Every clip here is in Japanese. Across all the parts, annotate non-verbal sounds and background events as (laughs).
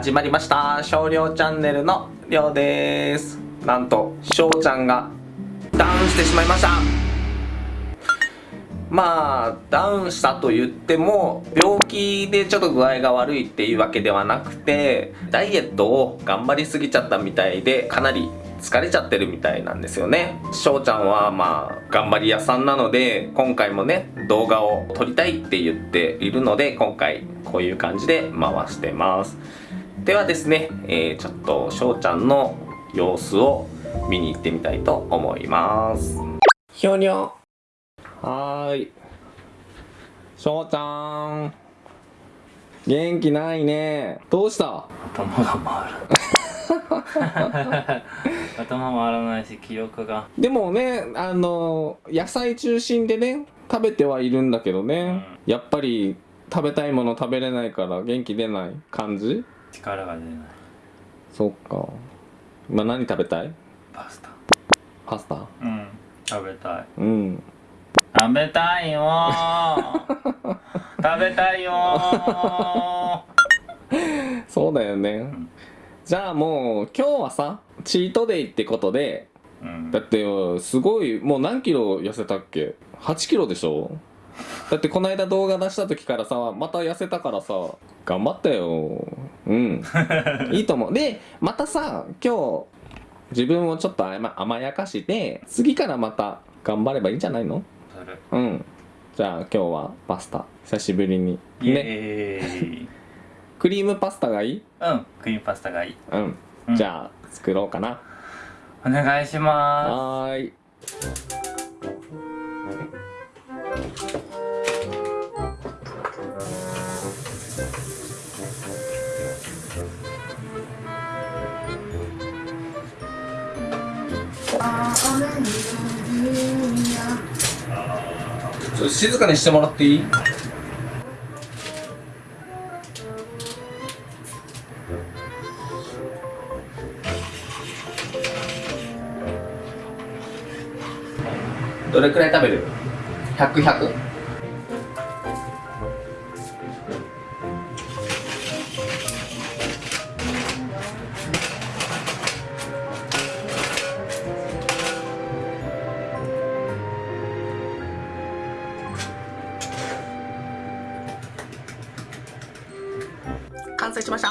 始まりました。少量チャンネルのりょうです。なんと翔ちゃんがダウンしてしまいました。まあダウンしたと言っても病気でちょっと具合が悪いっていうわけではなくてダイエットを頑張りすぎちゃったみたいでかなり疲れちゃってるみたいなんですよね。翔ちゃんはまあ頑張り屋さんなので今回もね動画を撮りたいって言っているので今回こういう感じで回してます。ではですね、えー、ちょっと翔ちゃんの様子を見に行ってみたいと思います。ひょにょはーい。翔ちゃん。元気ないね。どうした？頭が回る。(laughs) 頭回らないし記憶が。でもねあの野菜中心でね食べてはいるんだけどね、うん、やっぱり食べたいもの食べれないから元気出ない感じ？力が出ない。そっか。今何食べたい？パスタ。パスタ？うん食べたい。うん。食べたいよ。(laughs) 食べたいよ。そうだよね、うんじゃあもう今日はさチートデイってことで、うん、だってすごいもう何キロ痩せたっけ？8キロでしょ？だってこの間動画出した時からさまた痩せたからさ頑張ったようん。いいと思う。でまたさ今日自分をちょっと甘甘やかして次からまた頑張ればいいんじゃないの？うん。じゃあ今日はパスタ。久しぶりに。ね。クリームパスタがいい？うん。クリームパスタがいい。うん、うん、じゃあ作ろうかな。お願いします。はーいちょっと静かにしてもらっていい？どれくらい食べる ?100?100? 完成しました。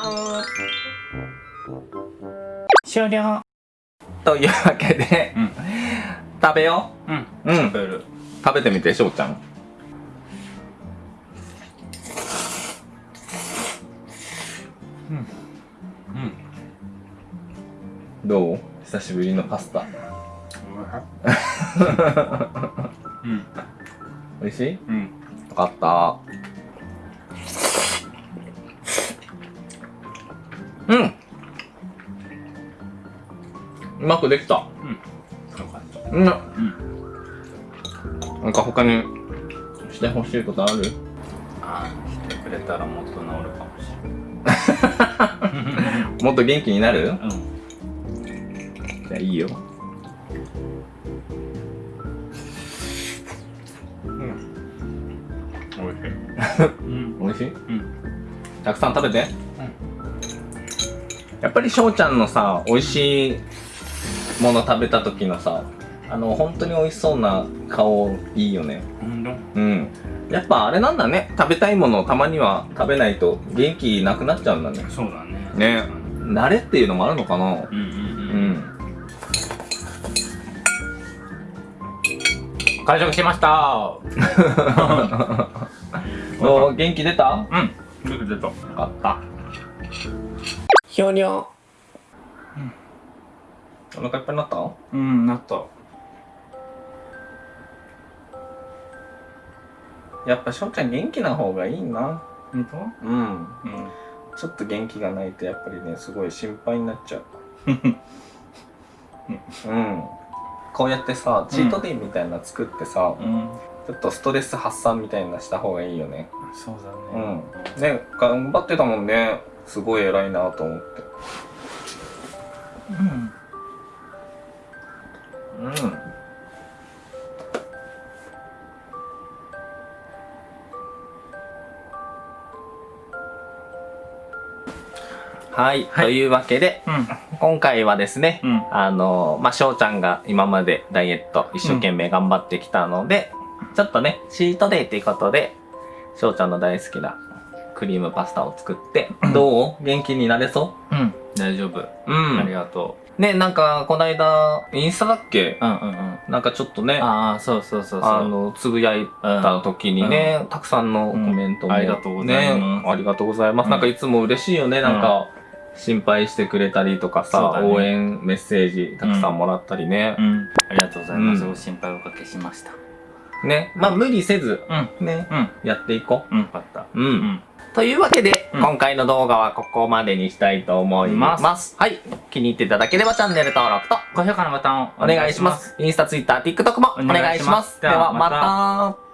終了。というわけで、うん。食べよう。うん。うん。食べる。食べてみてしょうちゃん。うん。うん。どう？久しぶりのパスタ。うん。(laughs) 美味しい？うん。よかったうまくできた。うん、なんか他にしてほしいことある？あしてくれたらもっと治るかもしれない。(laughs) もっと元気になる？うん。じゃあいいよ。うん。おい (laughs) しい。うんおい？しいうん。たくさん食べて。うん。やっぱり翔ちゃんのさ美味しいもの食べた時のさあの本当に美味しそうな顔いいよね。うん。やっぱあれなんだね。食べたいものをたまには食べないと元気なくなっちゃうんだね。そうだね。ね。慣れっていうのもあるのかな。うんうんうん、うん。完食しました。(laughs) お元気出た？うん。元気出た。よかった。ひょにょ、う。ん、お腹いっぱいになった？うんなった。やっぱ翔ちゃん元気な方がいいな。本当？うん、うん、ちょっと元気がないとやっぱりねすごい心配になっちゃう。(laughs) うん。こうやってさチートデイみたいな作ってさ、うん、ちょっとストレス発散みたいなした方がいいよね。そうだね。うん。ね頑張ってたもんね。すごい偉いなと思って。うんうんはい、はい。というわけで、うん。今回はですね、うん。あの、まあ、翔ちゃんが今までダイエット一生懸命頑張ってきたので、ちょっとね、チートデイっていうことで、翔ちゃんの大好きなクリームパスタを作って、どう元気になれそう？ん。大丈夫。ううん。ありがとね、なんか、こないだ、インスタだっけ？ううんうんうん。なんかちょっとね、ああそうそうそうそう。あの、つぶやいた時にね、たくさんのコメントも、うん。ありがとうございます。ね、ありがとうございます。うん。なんかいつも嬉しいよね、なんか、心配してくれたりとかさ、応援メッセージたくさんもらったりね。うん。ありがとうございます、うん。ご心配おかけしました。ね、まあ無理せず、うん。ね、うん。やっていこう。ん。よかった。う。うん。うんというわけで、うん今回の動画はここまでにしたいと思います。はい。気に入っていただければチャンネル登録と高評価のボタンをお願いします。インスタ、ツイッター、TikTok もお願いします。ではまた。